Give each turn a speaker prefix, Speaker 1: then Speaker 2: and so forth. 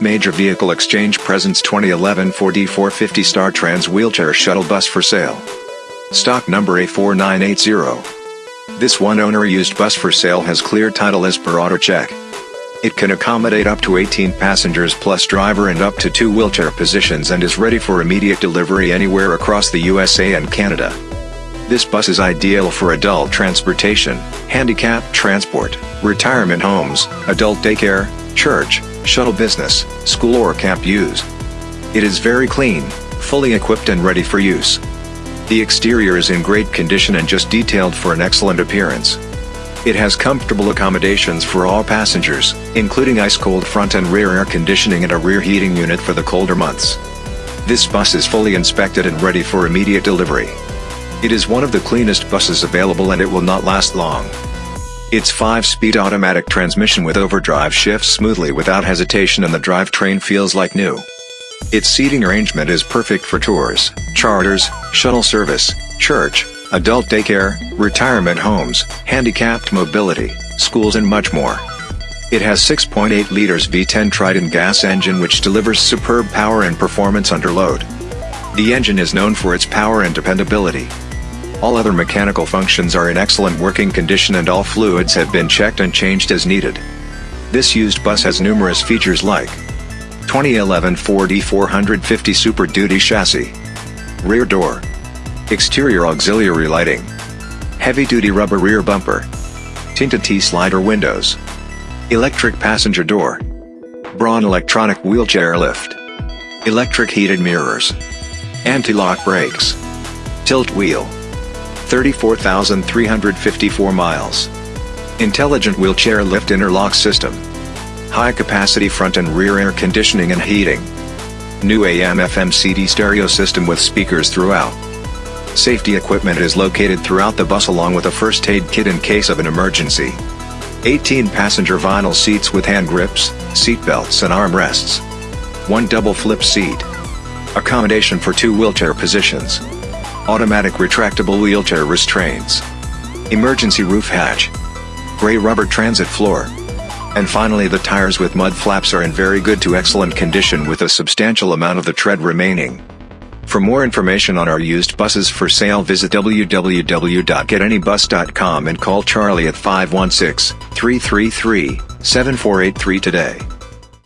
Speaker 1: Major Vehicle Exchange presents 2011 Ford E450 Star Trans Wheelchair Shuttle Bus for sale. Stock number A4980. This one-owner used bus for sale has clear title as per auto check. It can accommodate up to 18 passengers plus driver and up to two wheelchair positions and is ready for immediate delivery anywhere across the USA and Canada. This bus is ideal for adult transportation, handicap transport, retirement homes, adult daycare, church, shuttle business, school or camp use. It is very clean, fully equipped and ready for use. The exterior is in great condition and just detailed for an excellent appearance. It has comfortable accommodations for all passengers, including ice-cold front and rear air conditioning and a rear heating unit for the colder months. This bus is fully inspected and ready for immediate delivery. It is one of the cleanest buses available and it will not last long. Its 5-speed automatic transmission with overdrive shifts smoothly without hesitation and the drivetrain feels like new. Its seating arrangement is perfect for tours, charters, shuttle service, church, adult daycare, retirement homes, handicapped mobility, schools and much more. It has 6.8 liters V10 Triton gas engine which delivers superb power and performance under load. The engine is known for its power and dependability. All other mechanical functions are in excellent working condition and all fluids have been checked and changed as needed. This used bus has numerous features like 2011 Ford E450 Super Duty chassis, rear door, exterior auxiliary lighting, heavy-duty rubber rear bumper, tinted T-slider windows, electric passenger door, Braun electronic wheelchair lift, electric heated mirrors, anti-lock brakes, tilt wheel, 34,354 miles. Intelligent wheelchair lift interlock system. High capacity front and rear air conditioning and heating. New AM FM CD stereo system with speakers throughout. Safety equipment is located throughout the bus along with a first aid kit in case of an emergency. 18 passenger vinyl seats with hand grips, seat belts and armrests. One double flip seat. Accommodation for two wheelchair positions automatic retractable wheelchair restraints, emergency roof hatch, gray rubber transit floor. And finally the tires with mud flaps are in very good to excellent condition with a substantial amount of the tread remaining. For more information on our used buses for sale visit www.getanybus.com and call Charlie at 516-333-7483 today.